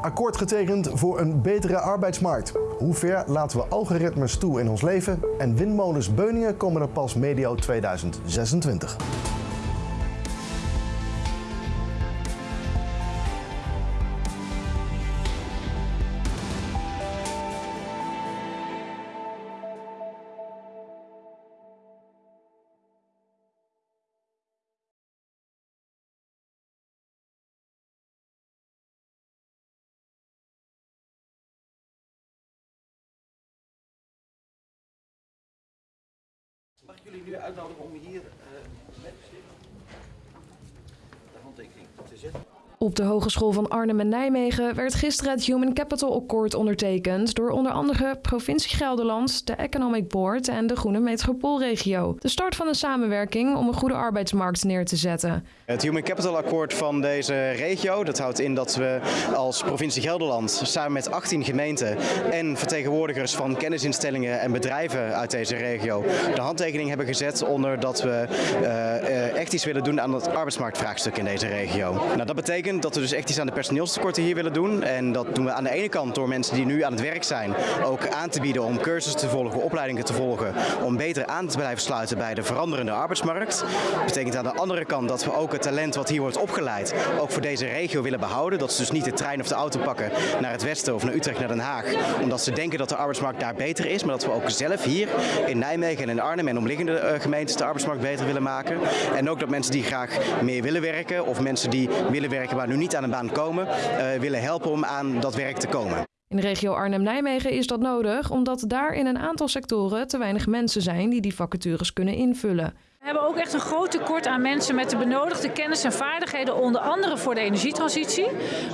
Akkoord getekend voor een betere arbeidsmarkt. Hoe ver laten we algoritmes toe in ons leven? En windmolens Beuningen komen er pas medio 2026. Mag ik jullie nu uitnodigen om hier uh, met de handtekening te zetten? Op de Hogeschool van Arnhem en Nijmegen werd gisteren het Human Capital Accord ondertekend door onder andere provincie Gelderland, de Economic Board en de Groene Metropoolregio. De start van een samenwerking om een goede arbeidsmarkt neer te zetten. Het Human Capital Akkoord van deze regio, dat houdt in dat we als provincie Gelderland samen met 18 gemeenten en vertegenwoordigers van kennisinstellingen en bedrijven uit deze regio de handtekening hebben gezet onder dat we uh, echt iets willen doen aan het arbeidsmarktvraagstuk in deze regio. Nou, dat betekent dat we dus echt iets aan de personeelstekorten hier willen doen. En dat doen we aan de ene kant door mensen die nu aan het werk zijn ook aan te bieden om cursussen te volgen, opleidingen te volgen, om beter aan te blijven sluiten bij de veranderende arbeidsmarkt. Dat betekent aan de andere kant dat we ook het talent wat hier wordt opgeleid ook voor deze regio willen behouden. Dat ze dus niet de trein of de auto pakken naar het westen of naar Utrecht, naar Den Haag, omdat ze denken dat de arbeidsmarkt daar beter is, maar dat we ook zelf hier in Nijmegen en in Arnhem en omliggende uh, gemeentes de arbeidsmarkt beter willen maken. En ook dat mensen die graag meer willen werken of mensen die willen werken maar nu niet aan een baan komen, uh, willen helpen om aan dat werk te komen. In de regio Arnhem-Nijmegen is dat nodig, omdat daar in een aantal sectoren te weinig mensen zijn die die vacatures kunnen invullen. We hebben ook echt een groot tekort aan mensen met de benodigde kennis en vaardigheden, onder andere voor de energietransitie,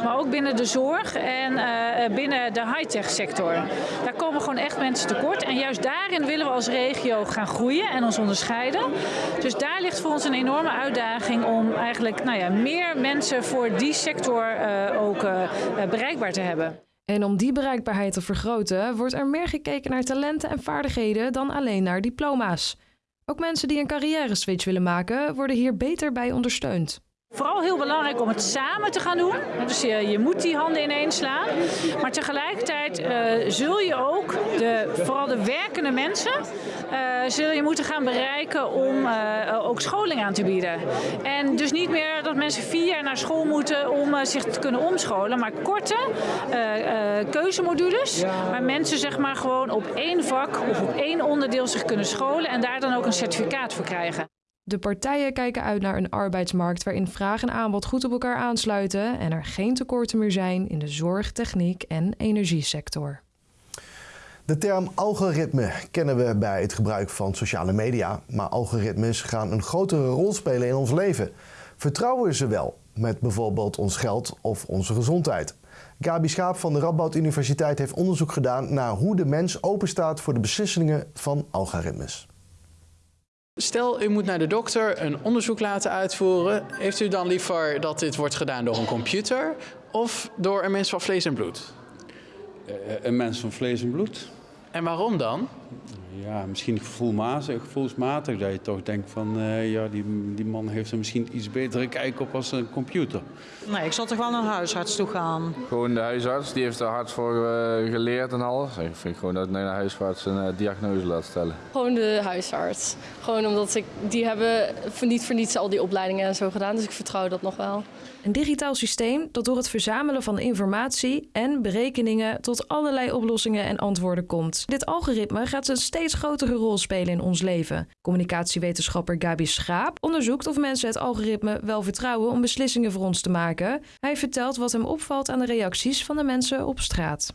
maar ook binnen de zorg en uh, binnen de high-tech sector. Daar komen gewoon echt mensen tekort en juist daarin willen we als regio gaan groeien en ons onderscheiden. Dus daar ligt voor ons een enorme uitdaging om eigenlijk nou ja, meer mensen voor die sector uh, ook uh, bereikbaar te hebben. En om die bereikbaarheid te vergroten, wordt er meer gekeken naar talenten en vaardigheden dan alleen naar diploma's. Ook mensen die een carrière switch willen maken, worden hier beter bij ondersteund. Vooral heel belangrijk om het samen te gaan doen. Dus je, je moet die handen ineens slaan. Maar tegelijkertijd uh, zul je ook, de, vooral de werkende mensen, uh, zul je moeten gaan bereiken om uh, ook scholing aan te bieden. En dus niet meer dat mensen vier jaar naar school moeten om zich te kunnen omscholen. Maar korte keuzemodules. Waar mensen zeg maar gewoon op één vak of op één onderdeel zich kunnen scholen. En daar dan ook een certificaat voor krijgen. De partijen kijken uit naar een arbeidsmarkt waarin vraag en aanbod goed op elkaar aansluiten en er geen tekorten meer zijn in de zorg, techniek en energiesector. De term algoritme kennen we bij het gebruik van sociale media, maar algoritmes gaan een grotere rol spelen in ons leven. Vertrouwen we ze wel met bijvoorbeeld ons geld of onze gezondheid? Gabi Schaap van de Radboud Universiteit heeft onderzoek gedaan naar hoe de mens openstaat voor de beslissingen van algoritmes. Stel, u moet naar de dokter een onderzoek laten uitvoeren. Heeft u dan liever dat dit wordt gedaan door een computer of door een mens van vlees en bloed? Uh, een mens van vlees en bloed. En waarom dan? Ja, misschien gevoelmatig, gevoelsmatig. Dat je toch denkt van, uh, ja, die, die man heeft er misschien iets betere kijk op als een computer. Nee, ik zal toch wel naar een huisarts toe gaan. Gewoon de huisarts, die heeft er hard voor uh, geleerd en alles. Ik vind gewoon dat ik naar de huisarts een uh, diagnose laat stellen. Gewoon de huisarts. Gewoon omdat ik, die hebben niet voor niets al die opleidingen en zo gedaan. Dus ik vertrouw dat nog wel. Een digitaal systeem dat door het verzamelen van informatie en berekeningen tot allerlei oplossingen en antwoorden komt. Dit algoritme gaat een steeds grotere rol spelen in ons leven. Communicatiewetenschapper Gabi Schaap onderzoekt of mensen het algoritme wel vertrouwen om beslissingen voor ons te maken. Hij vertelt wat hem opvalt aan de reacties van de mensen op straat.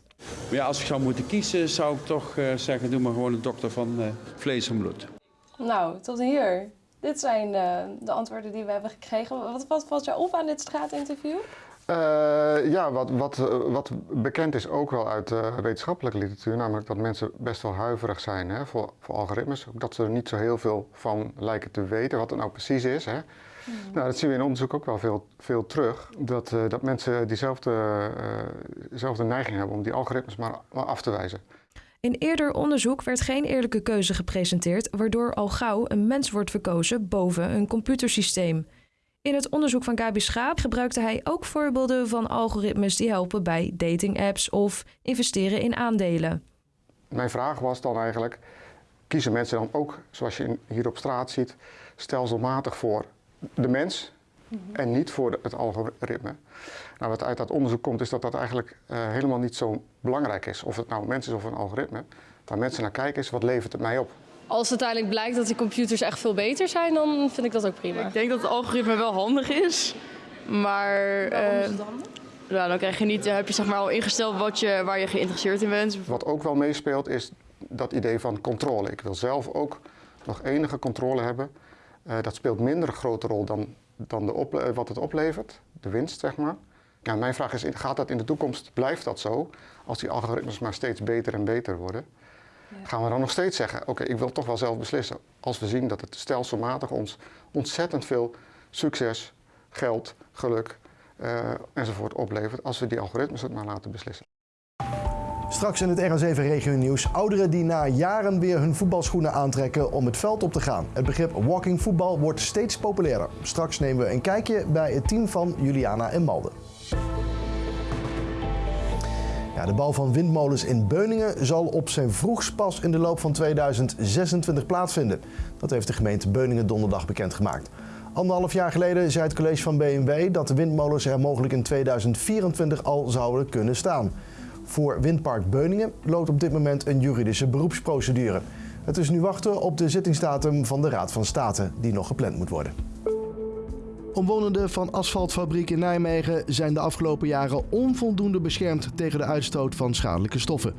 Ja, als ik zou moeten kiezen, zou ik toch uh, zeggen: doe maar gewoon een dokter van uh, vlees en bloed. Nou, tot hier. Dit zijn de, de, antwoorden die we hebben gekregen. Wat, wat valt jou op aan dit straatinterview? Uh, ja, wat, wat, wat bekend is ook wel uit uh, wetenschappelijke literatuur, namelijk dat mensen best wel huiverig zijn hè, voor, voor algoritmes. Dat ze er niet zo heel veel van lijken te weten, wat het nou precies is. Hè. Mm. Nou, dat zien we in onderzoek ook wel veel, veel terug. Dat, uh, dat mensen diezelfde dezelfde neiging hebben om die algoritmes maar, maar af te wijzen. In eerder onderzoek werd geen eerlijke keuze gepresenteerd, waardoor al gauw een mens wordt verkozen boven een computersysteem. In het onderzoek van Gabi Schaap gebruikte hij ook voorbeelden van algoritmes die helpen bij datingapps of investeren in aandelen. Mijn vraag was dan eigenlijk, kiezen mensen dan ook, zoals je hier op straat ziet, stelselmatig voor de mens en niet voor het algoritme? Nou, wat uit dat onderzoek komt is dat dat eigenlijk uh, helemaal niet zo belangrijk is. Of het nou een mens is of een algoritme. Waar mensen naar kijken is, wat levert het mij op? Als uiteindelijk blijkt dat die computers echt veel beter zijn, dan vind ik dat ook prima. Ik denk dat het algoritme wel handig is. Maar Waarom is het uh, handig? nou, dan krijg je niet, heb je zeg maar al ingesteld wat je, waar je geïnteresseerd in bent. Wat ook wel meespeelt is dat idee van controle. Ik wil zelf ook nog enige controle hebben. Uh, dat speelt minder een grote rol dan, dan de op, wat het oplevert, de winst zeg maar. Ja, mijn vraag is, gaat dat in de toekomst, blijft dat zo? Als die algoritmes maar steeds beter en beter worden. Gaan we dan nog steeds zeggen, oké, okay, ik wil toch wel zelf beslissen. Als we zien dat het stelselmatig ons ontzettend veel succes, geld, geluk uh, enzovoort oplevert, als we die algoritmes het maar laten beslissen. Straks in het RN7 Regio Nieuws. Ouderen die na jaren weer hun voetbalschoenen aantrekken om het veld op te gaan. Het begrip walking voetbal wordt steeds populairder. Straks nemen we een kijkje bij het team van Juliana en Malden. De bouw van windmolens in Beuningen zal op zijn vroegst pas in de loop van 2026 plaatsvinden. Dat heeft de gemeente Beuningen donderdag bekendgemaakt. Anderhalf jaar geleden zei het college van BMW dat de windmolens er mogelijk in 2024 al zouden kunnen staan. Voor Windpark Beuningen loopt op dit moment een juridische beroepsprocedure. Het is nu wachten op de zittingsdatum van de Raad van State, die nog gepland moet worden. Omwonenden van asfaltfabriek in Nijmegen zijn de afgelopen jaren onvoldoende beschermd tegen de uitstoot van schadelijke stoffen.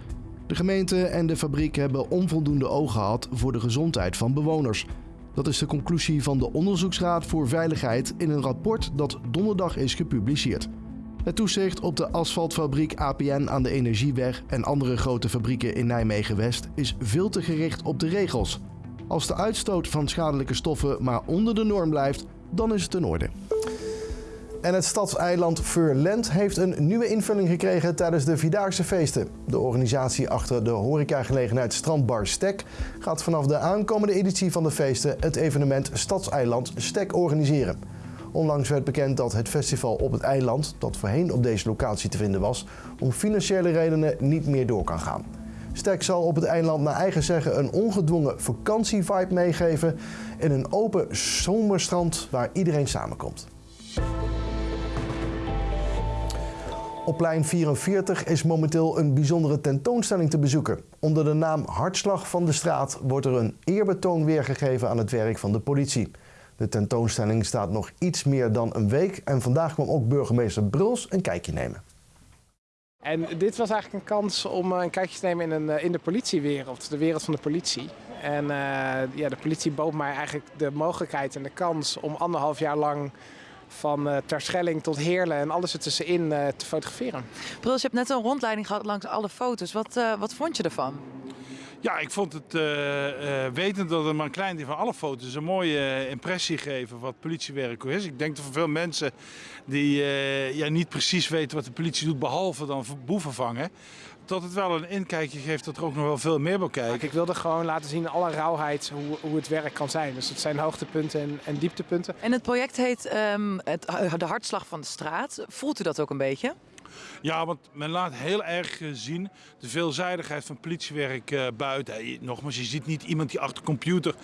De gemeente en de fabriek hebben onvoldoende oog gehad voor de gezondheid van bewoners. Dat is de conclusie van de Onderzoeksraad voor Veiligheid in een rapport dat donderdag is gepubliceerd. Het toezicht op de asfaltfabriek APN aan de Energieweg en andere grote fabrieken in Nijmegen-West is veel te gericht op de regels. Als de uitstoot van schadelijke stoffen maar onder de norm blijft, dan is het in orde. En het stadseiland Furland heeft een nieuwe invulling gekregen tijdens de Vierdaagse feesten. De organisatie achter de horecagelegenheid Strandbar Stek gaat vanaf de aankomende editie van de feesten het evenement Stadseiland Stek organiseren. Onlangs werd bekend dat het festival op het eiland, dat voorheen op deze locatie te vinden was, om financiële redenen niet meer door kan gaan. Stek zal op het eiland naar eigen zeggen een ongedwongen vakantievibe meegeven in een open zomerstrand waar iedereen samenkomt. Op plein 44 is momenteel een bijzondere tentoonstelling te bezoeken. Onder de naam Hartslag van de straat wordt er een eerbetoon weergegeven aan het werk van de politie. De tentoonstelling staat nog iets meer dan een week en vandaag kwam ook burgemeester Bruls een kijkje nemen. En dit was eigenlijk een kans om een kijkje te nemen in, een, in de politiewereld, de wereld van de politie. En uh, ja, de politie bood mij eigenlijk de mogelijkheid en de kans om anderhalf jaar lang van uh, Terschelling tot Heerlen en alles ertussenin uh, te fotograferen. Bruls, je hebt net een rondleiding gehad langs alle foto's. Wat, wat vond je ervan? Ja, ik vond het, uh, uh, wetend dat er maar een klein deel van alle foto's een mooie uh, impressie geven wat politiewerk is. Ik denk dat voor veel mensen die ja, niet precies weten wat de politie doet, behalve dan boeven vangen, dat het wel een inkijkje geeft dat er ook nog wel veel meer wil kijken. Ik wilde gewoon laten zien alle rauwheid hoe, hoe het werk kan zijn. Dus het zijn hoogtepunten en, en dieptepunten. En het project heet um, het, De Hartslag van de Straat. Voelt u dat ook een beetje? Ja, want men laat heel erg zien de veelzijdigheid van politiewerk uh, buiten. Nogmaals, je ziet niet iemand die achter computer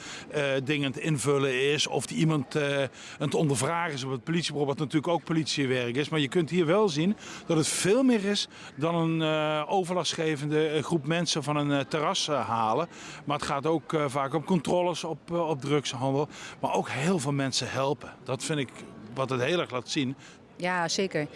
dingen te invullen is of die iemand aan het ondervragen is op het politiebureau, wat natuurlijk ook politiewerk is. Maar je kunt hier wel zien dat het veel meer is dan een overlastgevende groep mensen van een terras halen. Maar het gaat ook vaak om controles op, op drugshandel, maar ook heel veel mensen helpen. Dat vind ik wat het heel erg laat zien. Ja, zeker.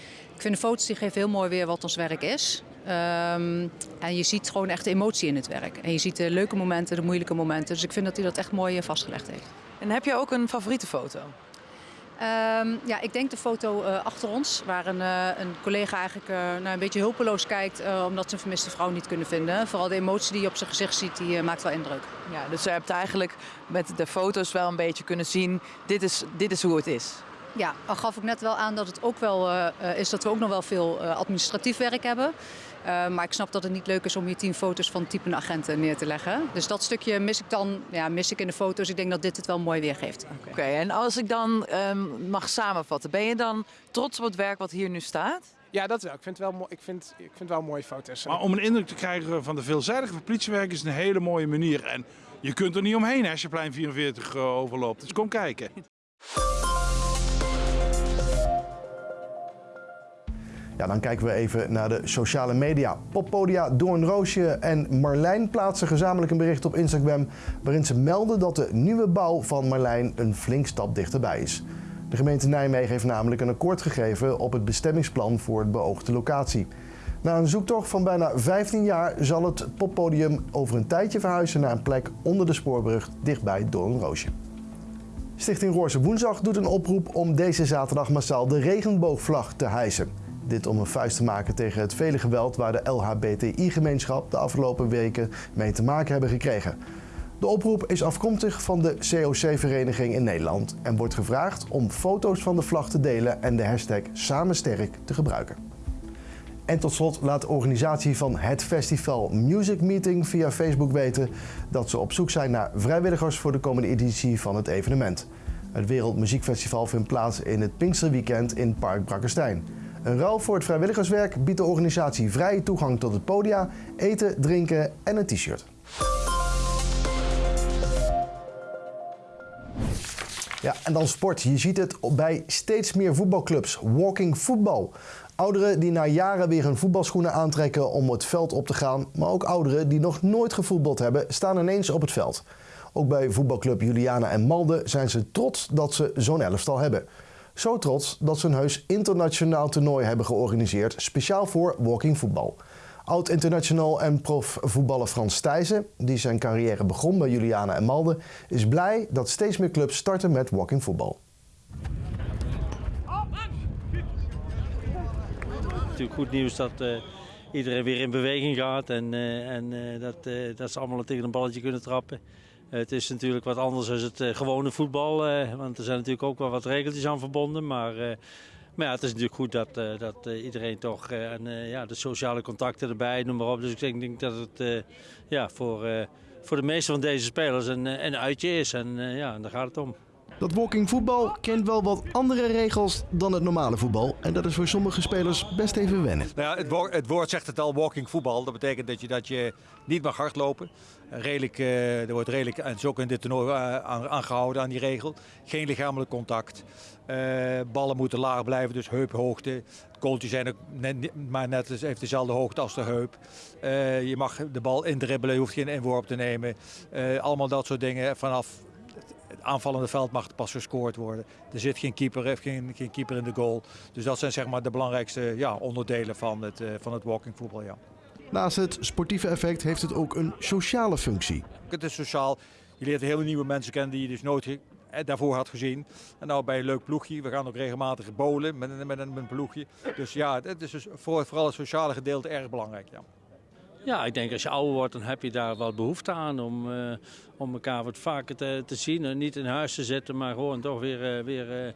Ik vind de foto's die geven heel mooi weer wat ons werk is. Um, en je ziet gewoon echt de emotie in het werk. En je ziet de leuke momenten, de moeilijke momenten. Dus ik vind dat hij dat echt mooi vastgelegd heeft. En heb je ook een favoriete foto? Um, ja, ik denk de foto uh, achter ons, waar een, uh, een collega eigenlijk uh, nou, een beetje hulpeloos kijkt omdat ze een vermiste vrouw niet kunnen vinden. Vooral de emotie die je op zijn gezicht ziet, die maakt wel indruk. Ja, dus je hebt eigenlijk met de foto's wel een beetje kunnen zien, dit is, dit is hoe het is. Ja, al gaf ik net wel aan dat het ook wel uh, is dat we ook nog wel veel uh, administratief werk hebben. Uh, maar ik snap dat het niet leuk is om hier tien foto's van typende agenten neer te leggen. Dus dat stukje mis ik dan ja, mis ik in de foto's. Ik denk dat dit het wel mooi weergeeft. Oké, okay, en als ik dan um, mag samenvatten, ben je dan trots op het werk wat hier nu staat? Ja, dat wel. Ik vind, wel, ik vind, ik vind wel mooie foto's. Maar om een indruk te krijgen van de veelzijdige politiewerk is een hele mooie manier. En je kunt er niet omheen als je plein 44 overloopt. Dus kom kijken. Dan kijken we even naar de sociale media. Poppodia Doornroosje en Marlijn plaatsen gezamenlijk een bericht op Instagram... waarin ze melden dat de nieuwe bouw van Marlijn een flink stap dichterbij is. De gemeente Nijmegen heeft namelijk een akkoord gegeven op het bestemmingsplan voor het beoogde locatie. Na een zoektocht van bijna 15 jaar zal het poppodium over een tijdje verhuizen naar een plek onder de spoorbrug dichtbij Doornroosje. Stichting Roorse Woensdag doet een oproep om deze zaterdag massaal de regenboogvlag te hijsen. Dit om een vuist te maken tegen het vele geweld waar de LHBTI-gemeenschap de afgelopen weken mee te maken hebben gekregen. De oproep is afkomstig van de COC-vereniging in Nederland en wordt gevraagd om foto's van de vlag te delen en de hashtag Samensterk te gebruiken. En tot slot laat de organisatie van het festival Music Meeting via Facebook weten dat ze op zoek zijn naar vrijwilligers voor de komende editie van het evenement. Het Wereldmuziekfestival vindt plaats in het Pinksterweekend in Park Brakkerstein. Een ruil voor het vrijwilligerswerk biedt de organisatie vrije toegang tot het podia, eten, drinken en een t-shirt. Ja, en dan sport. Je ziet het bij steeds meer voetbalclubs. Walking voetbal. Ouderen die na jaren weer hun voetbalschoenen aantrekken om het veld op te gaan, maar ook ouderen die nog nooit gevoetbald hebben, staan ineens op het veld. Ook bij voetbalclub Juliana en Malde zijn ze trots dat ze zo'n elftal hebben. Zo trots dat ze een heus internationaal toernooi hebben georganiseerd, speciaal voor walking voetbal. Oud-international en profvoetballer Frans Thijssen, die zijn carrière begon bij Juliana en Malde, is blij dat steeds meer clubs starten met walking voetbal. Natuurlijk goed nieuws dat uh, iedereen weer in beweging gaat en, uh, en uh, dat, dat ze allemaal tegen een balletje kunnen trappen. Het is natuurlijk wat anders dan het gewone voetbal, want er zijn natuurlijk ook wel wat regeltjes aan verbonden. Maar, maar ja, het is natuurlijk goed dat, dat iedereen toch, en ja, de sociale contacten erbij, noem maar op. Dus ik denk, dat het ja, voor, voor de meeste van deze spelers een, een uitje is en ja, daar gaat het om. Dat walking voetbal kent wel wat andere regels dan het normale voetbal. En dat is voor sommige spelers best even wennen. Nou ja, het, woord, het, woord, zegt het al, walking voetbal. Dat betekent dat je, dat je niet mag hardlopen. Redelijk, uh, er wordt redelijk, en zo ook in dit toernooi, uh, aangehouden aan die regel. Geen lichamelijk contact. Ballen moeten laag blijven, dus heuphoogte. Kooltjes zijn ook net, maar net heeft dezelfde hoogte als de heup. je mag de bal indribbelen, je hoeft geen inworp te nemen. allemaal dat soort dingen vanaf het aanvallende veld mag pas gescoord worden. Er zit geen keeper, geen, geen keeper in de goal. Dus dat zijn zeg maar de belangrijkste ja, onderdelen van het, uh, van het walking voetbal. Ja. Naast het sportieve effect heeft het ook een sociale functie. Het is sociaal. Je leert hele nieuwe mensen kennen die je dus nooit daarvoor had gezien. En nou bij een leuk ploegje. We gaan ook regelmatig bowlen met, met, met een ploegje. Dus ja, het is dus voor, vooral het sociale gedeelte erg belangrijk. Ja. Ja, ik denk als je ouder wordt, dan heb je daar wel behoefte aan om, uh, om elkaar wat vaker te, te zien. En niet in huis te zitten, maar gewoon toch weer, uh, weer uh,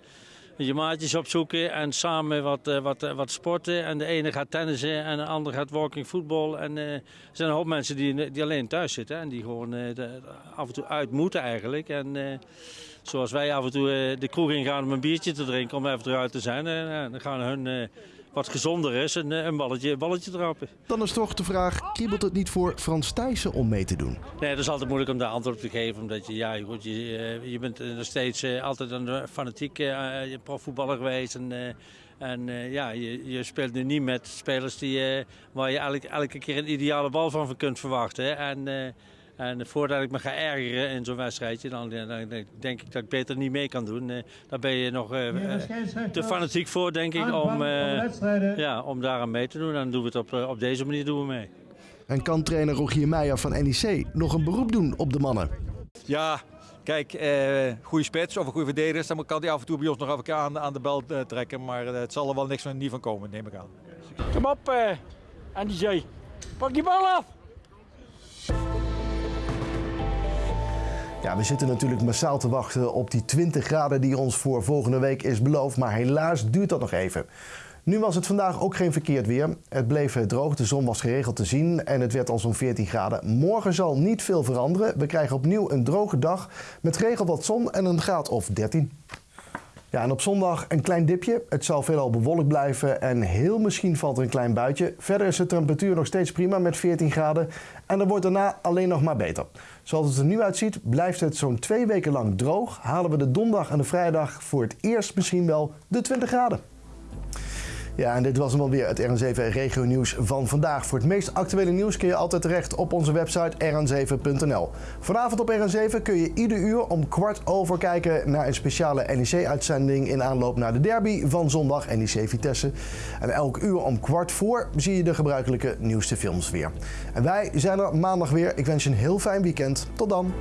je maatjes opzoeken en samen wat, wat, wat sporten. En de ene gaat tennissen en de andere gaat walking voetbal. En er zijn een hoop mensen die, die alleen thuis zitten en die gewoon af en toe uit moeten eigenlijk. En zoals wij af en toe de kroeg ingaan om een biertje te drinken, om even eruit te zijn. dan gaan hun wat gezonder is, een, eh, een balletje, balletje trappen. Dan is toch de vraag, kriebelt het niet voor Frans Thijssen om mee te doen? Nee, dat is altijd moeilijk om daar antwoord op te geven. Omdat je, ja, goed, je, eh, je bent nog steeds eh, altijd een fanatieke profvoetballer geweest. En, en ja, je, je, speelt nu niet met spelers die, waar je elke, elke keer een ideale bal van kunt verwachten. En en voordat ik me ga ergeren in zo'n wedstrijdje, dan, dan, denk ik dat ik beter niet mee kan doen. Uh, daar ben je nog uh, te fanatiek voor, denk ik, om, uh, ja, om daaraan mee te doen. En dan doen we het op, op deze manier doen we mee. En kan trainer Rogier Meijer van NEC nog een beroep doen op de mannen? Ja, Kijk, eh, goede spits of een goede verdediger, dan kan hij af en toe bij ons nog even aan, aan de bel uh, trekken. Maar uh, het zal er wel niks van, niet van komen, neem ik aan. Kom op, uh, Andy Pak die bal af! Ja, we zitten natuurlijk massaal te wachten op die 20 graden die ons voor volgende week is beloofd, maar helaas duurt dat nog even. Nu was het vandaag ook geen verkeerd weer. Het bleef droog, de zon was geregeld te zien en het werd al zo'n 14 graden. Morgen zal niet veel veranderen. We krijgen opnieuw een droge dag met geregeld wat zon en een graad of 13. Ja, en op zondag een klein dipje. Het zal veelal bewolkt blijven en heel misschien valt er een klein buitje. Verder is de temperatuur nog steeds prima met 14 graden en dan wordt daarna alleen nog maar beter. Zoals het er nu uitziet blijft het zo'n twee weken lang droog. Halen we de donderdag en de vrijdag voor het eerst misschien wel de 20 graden. Ja, en dit was hem alweer het RN7 Regio Nieuws van vandaag. Voor het meest actuele nieuws kun je altijd terecht op onze website rn7.nl. Vanavond op RN7 kun je ieder uur om kwart over kijken naar een speciale NEC-uitzending in aanloop naar de derby van zondag NEC Vitesse. En elk uur om kwart voor zie je de gebruikelijke nieuwste films weer. En wij zijn er maandag weer. Ik wens je een heel fijn weekend. Tot dan.